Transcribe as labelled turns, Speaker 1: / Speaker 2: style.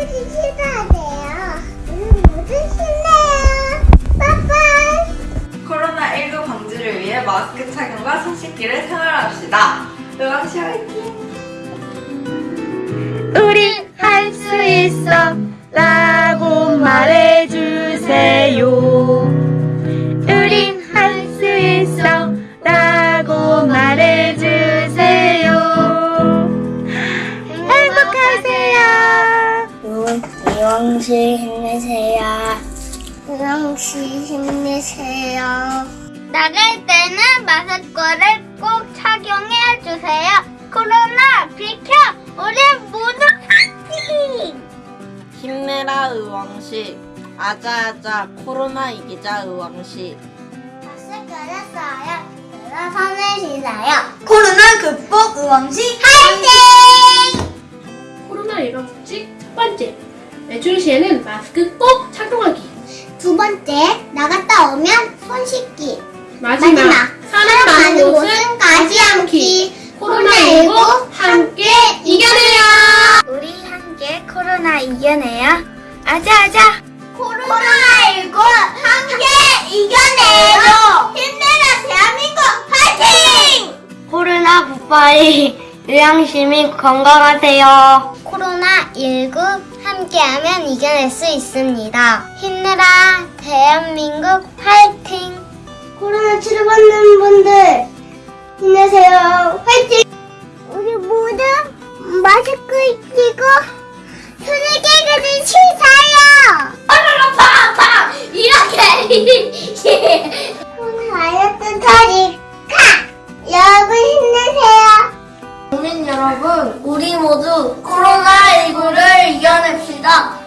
Speaker 1: 주셔야 돼요. 우리 모두 힘내요. 빠빠이.
Speaker 2: 코로나19 방지를 위해 마스크 착용과 손 씻기를 생활합시다. 의왕시 화이팅!
Speaker 1: 이왕씨 힘내세요. 이왕씨 힘내세요. 나갈 때는 마스크를 꼭 착용해 주세요. 코로나 비켜! 우리 모두 파이팅!
Speaker 3: 힘내라 의왕시 아자아자 코로나 이기자 의왕시
Speaker 1: 마스크를 써요. 손을 씻어요.
Speaker 2: 코로나 극복 의왕시
Speaker 4: 외출 시에는 마스크 꼭 착용하기.
Speaker 1: 두 번째, 나갔다 오면 손 씻기.
Speaker 4: 마지막,
Speaker 1: 마지막,
Speaker 4: 사람 많은 곳은
Speaker 1: 가지 않기.
Speaker 4: 코로나19 함께 이겨내요!
Speaker 1: 우리 함께 코로나 이겨내요. 아자아자. 코로나19 함께 이겨내요. 힘내라 대한민국 파이팅!
Speaker 5: 코로나 굿바이 의왕시민 건강하세요.
Speaker 1: 코로나19 함께하면 이겨낼 수 있습니다. 힘내라 대한민국 파이팅! 코로나 치료받는 분들 힘내세요. 파이팅! 우리 모두 마스크 끼고 손을 깨끗이 씻어요. 팡팡 이렇게 다이어트 터니까 여러분 힘내세요.
Speaker 5: 국민 여러분, 우리 모두 코로나19를 이겨냅시다. 화이팅!